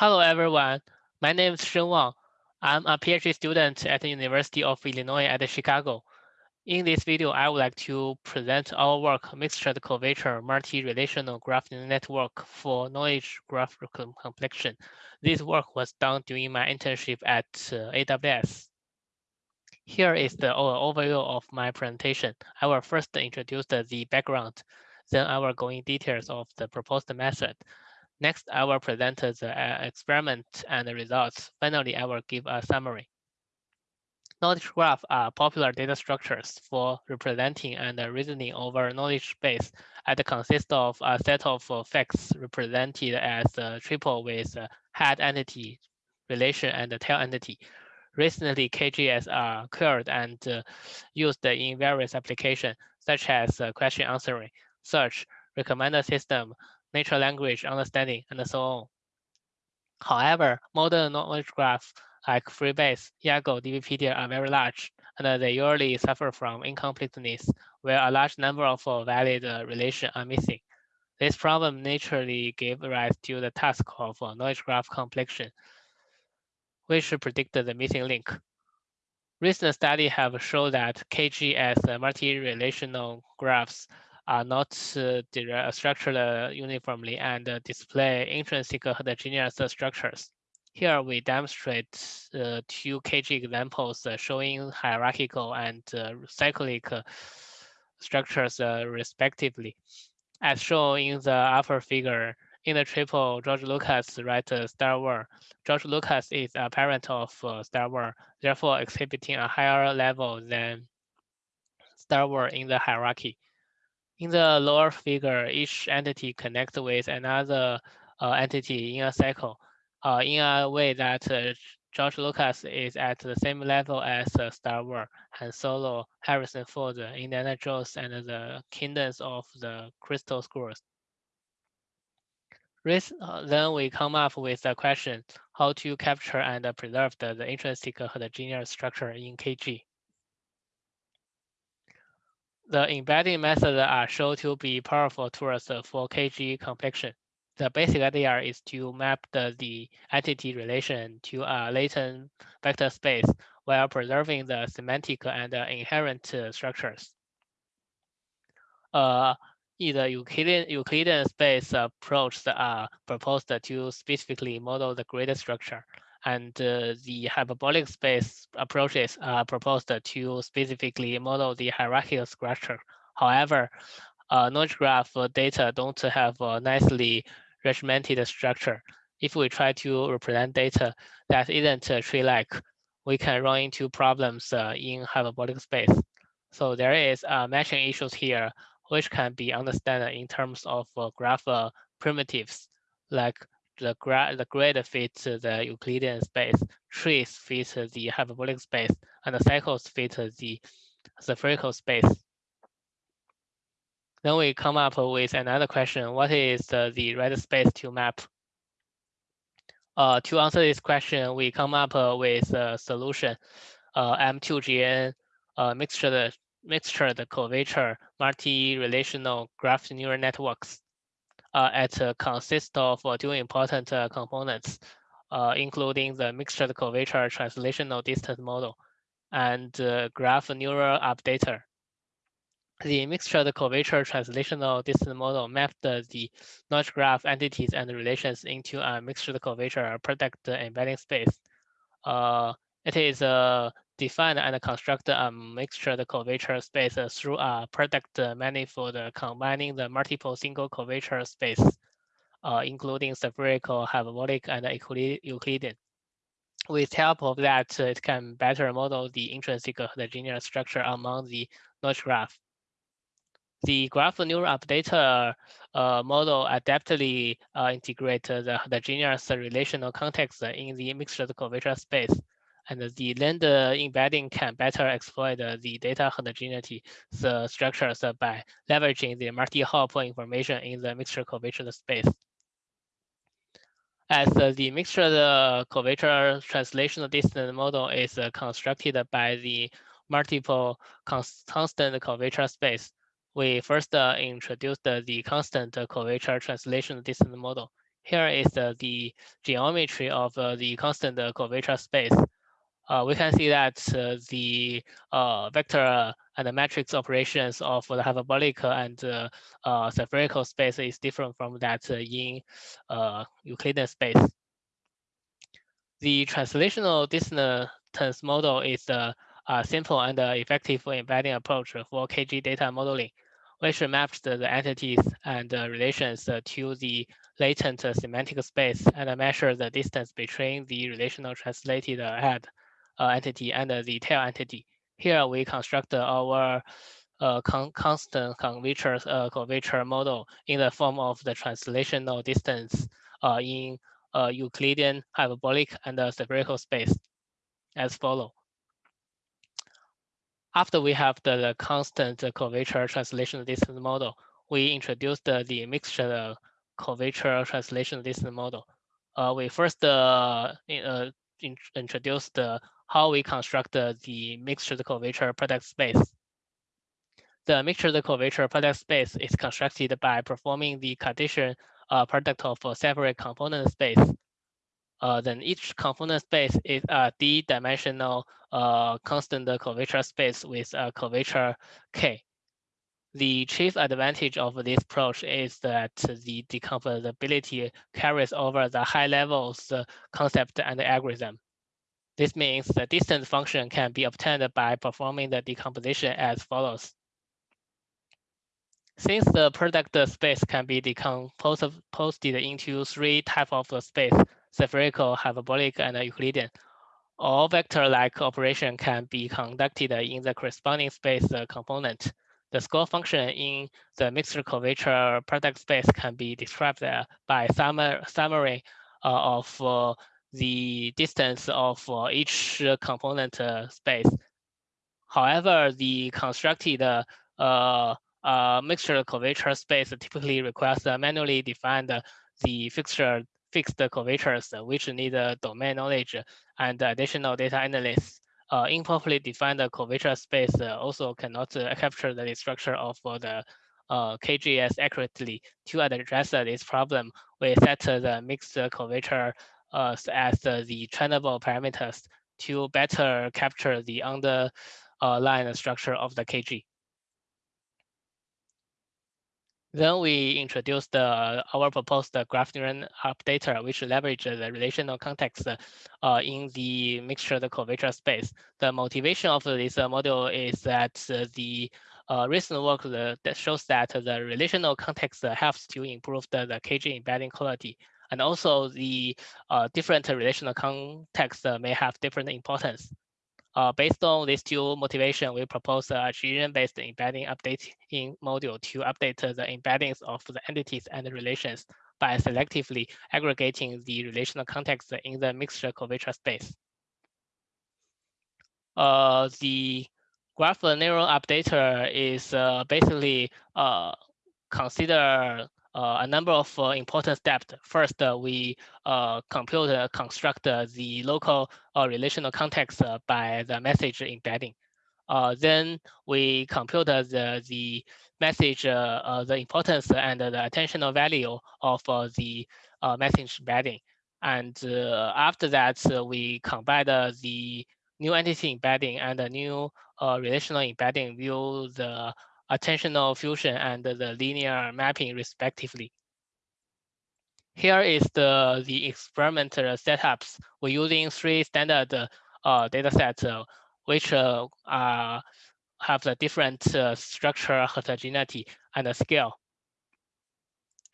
Hello, everyone. My name is Shen Wang. I'm a PhD student at the University of Illinois at Chicago. In this video, I would like to present our work, Mixtured Curvature Multi-Relational Graph Network for Knowledge Graph Completion. This work was done during my internship at uh, AWS. Here is the overview of my presentation. I will first introduce the background, then I will go in details of the proposed method. Next, I will present the uh, experiment and the results. Finally, I will give a summary. Knowledge graphs are popular data structures for representing and reasoning over knowledge base and consist of a set of facts represented as a triple with head entity, relation, and tail entity. Recently, KGS are acquired and uh, used in various applications, such as uh, question answering, search, recommender system, natural language understanding, and so on. However, modern knowledge graphs like Freebase, Yago, DBpedia are very large, and they usually suffer from incompleteness, where a large number of valid uh, relations are missing. This problem naturally gave rise to the task of uh, knowledge graph completion, which predicted the missing link. Recent studies have shown that KGS uh, multi-relational graphs are not uh, structured uh, uniformly and uh, display intrinsic heterogeneous structures. Here we demonstrate uh, two KG examples uh, showing hierarchical and uh, cyclic structures respectively. As shown in the upper figure, in the triple George Lucas write Star Wars. George Lucas is a parent of Star Wars, therefore exhibiting a higher level than Star Wars in the hierarchy. In the lower figure, each entity connects with another uh, entity in a cycle uh, in a way that uh, George Lucas is at the same level as uh, Star Wars, Han Solo, Harrison Ford, Indiana Jones, and the Kingdoms of the Crystal Skulls. Uh, then we come up with the question, how to capture and preserve the, the intrinsic heterogeneous structure in KG the embedding methods are shown to be powerful tools for KG completion. The basic idea is to map the, the entity relation to a latent vector space while preserving the semantic and inherent structures. Uh, the Euclidean, Euclidean space approach are proposed to specifically model the grid structure and uh, the hyperbolic space approaches are proposed to specifically model the hierarchical structure. However, uh, knowledge graph data don't have a nicely regimented structure. If we try to represent data that isn't tree-like, we can run into problems uh, in hyperbolic space. So there is uh, matching issues here, which can be understood in terms of uh, graph uh, primitives, like the, the grid fits the Euclidean space, trees fit the hyperbolic space, and the cycles fit the spherical space. Then we come up with another question, what is the, the right space to map? Uh, to answer this question, we come up with a solution, uh, M2GN uh, mixture, mixture the curvature multi-relational graph neural networks uh, it uh, consists of uh, two important components, including the mixture curvature translational distance model and graph neural updater. The mixture curvature translational distance model mapped the knowledge graph entities and relations into a mixture curvature product embedding space. Uh, it is a define and construct a mixture curvature space through a product manifold combining the multiple single curvature space, uh, including spherical, hyperbolic, and Euclidean. With help of that, it can better model the intrinsic heterogeneous structure among the knowledge graph. The graph neural updater uh, model adaptively uh, integrates the heterogeneous relational context in the mixture curvature space and the lambda embedding can better exploit the data heterogeneity the structures by leveraging the multi-hop information in the mixture curvature space. As the mixture curvature translational distance model is constructed by the multiple constant curvature space, we first introduced the constant curvature translational distance model. Here is uh, the geometry of uh, the constant curvature space. Uh, we can see that uh, the uh, vector and the matrix operations of the hyperbolic and spherical space is different from that in Euclidean space. The translational distance model is a, simple and effective embedding approach for KG data modeling, which maps the entities and relations to the latent semantic space and measures the distance between the relational translated head uh, entity and the tail entity. Here we construct our uh, con constant curvature, uh, curvature model in the form of the translational distance uh, in uh, Euclidean hyperbolic and spherical space as follow. After we have the, the constant curvature translational distance model, we introduced the, the mixture curvature translational distance model. Uh, we first uh, uh, in, introduced the how we construct the mixture curvature product space. The mixture curvature product space is constructed by performing the Cartesian uh, product of a separate component space. Uh, then each component space is a d-dimensional uh, constant curvature space with a curvature k. The chief advantage of this approach is that the decomposability carries over the high levels concept and algorithm. This means the distance function can be obtained by performing the decomposition as follows. Since the product space can be decomposed into three types of space, spherical, hyperbolic, and Euclidean, all vector-like operation can be conducted in the corresponding space component. The score function in the mixed curvature product space can be described by summary uh, of uh, the distance of uh, each component uh, space. However, the constructed uh, mixture curvature space typically requires manually defined the fixture fixed curvatures, which need domain knowledge and additional data analysis. Uh, improperly defined curvature space uh, also cannot uh, capture the structure of the KGS accurately. To address this problem, we set the mixed curvature uh, as the trainable parameters to better capture the underlying structure of the KG. Then we introduced uh, our proposed graph neural updater, which leverages the relational context uh, in the mixture of the curvature space. The motivation of this uh, model is that uh, the uh, recent work that shows that the relational context helps to improve the, the KG embedding quality. And also the uh, different relational contexts uh, may have different importance. Uh, based on these two motivation, we propose a region-based embedding updating module to update the embeddings of the entities and relations by selectively aggregating the relational context in the mixture curvature space. Uh, the graph neural updater is uh, basically uh, consider a number of uh, important steps. First, uh, we uh, compute, uh, construct uh, the local relational context by the message embedding. then we compute the, the message, the importance and the attentional value of the message embedding. And after that, we combine the new entity embedding and the new relational embedding view the attentional fusion and the linear mapping respectively. Here is the, the experimental setups. We're using three standard uh, data sets, uh, which uh, have the different uh, structure heterogeneity and scale.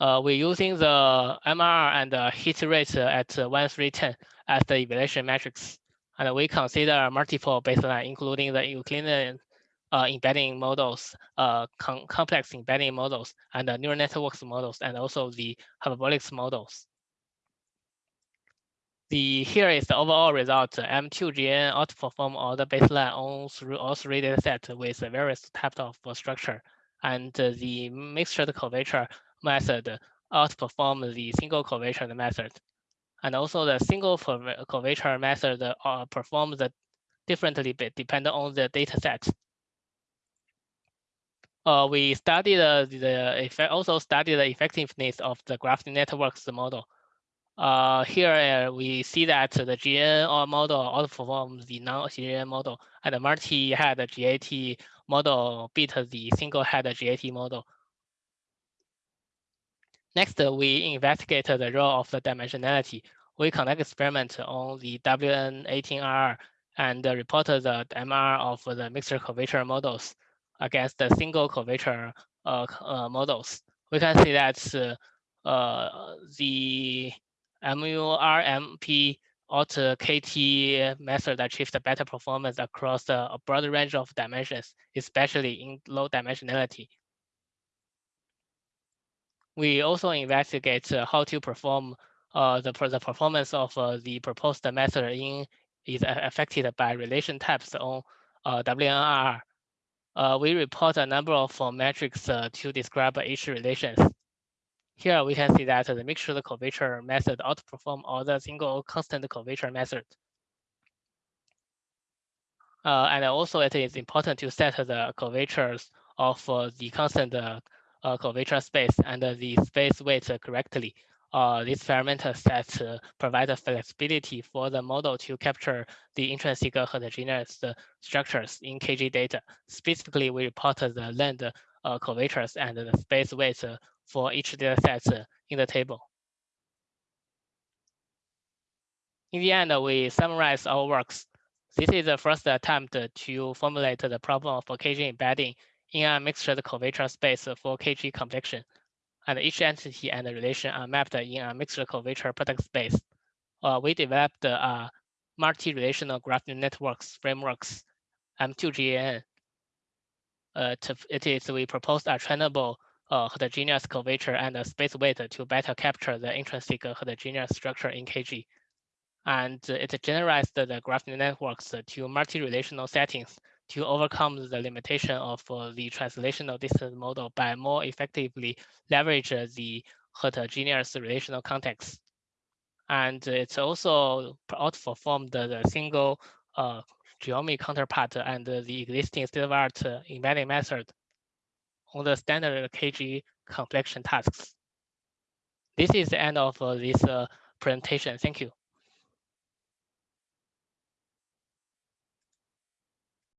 Uh, we're using the MR and the hit rate at 1, 3, 10 as the evaluation metrics. And we consider multiple baseline, including the Euclidean uh, embedding models, uh, com complex embedding models, and neural networks models, and also the hyperbolics models. The here is the overall result. M2GN outperform all the baseline on through all three data sets with various types of structure, and the mixture curvature method outperform the single curvature method. And also the single curvature method uh, performs differently depending on the data set uh, we studied uh, the also studied the effectiveness of the graph networks model. Uh, here we see that the GN model outperforms the non-GN model, and the multi-head GAT model beat the single-head GAT model. Next, we investigate the role of the dimensionality. We conduct experiment on the WN18R and report the MR of the mixture curvature models against the single curvature uh, uh, models. We can see that uh, the MURMP auto KT method achieved better performance across a broad range of dimensions, especially in low dimensionality we also investigate how to perform uh, the, the performance of uh, the proposed method in is affected by relation types on uh, WNR. Uh, we report a number of uh, metrics uh, to describe each relations. Here we can see that the mixture curvature method outperform all the single constant curvature method. Uh, and also it is important to set the curvatures of uh, the constant uh, curvature space and the space weight correctly. Uh, these parameter sets uh, provide flexibility for the model to capture the intrinsic heterogeneous structures in KG data. Specifically, we report the land uh, curvatures and the space weights for each data set in the table. In the end, we summarize our works. This is the first attempt to formulate the problem of KG embedding in a mixed curvature space for KG completion, and each entity and the relation are mapped in a mixed curvature product space. Uh, we developed uh, multi-relational graph networks frameworks, M2GAN. Uh, to, it is we proposed a trainable uh, heterogeneous curvature and a space weight to better capture the intrinsic heterogeneous structure in KG. And it generalized the graph networks to multi-relational settings to overcome the limitation of uh, the translational distance model by more effectively leverage the heterogeneous relational context. And it's also outperformed the single uh, counterpart and the existing state-of-art embedding method on the standard KG completion tasks. This is the end of uh, this uh, presentation. Thank you.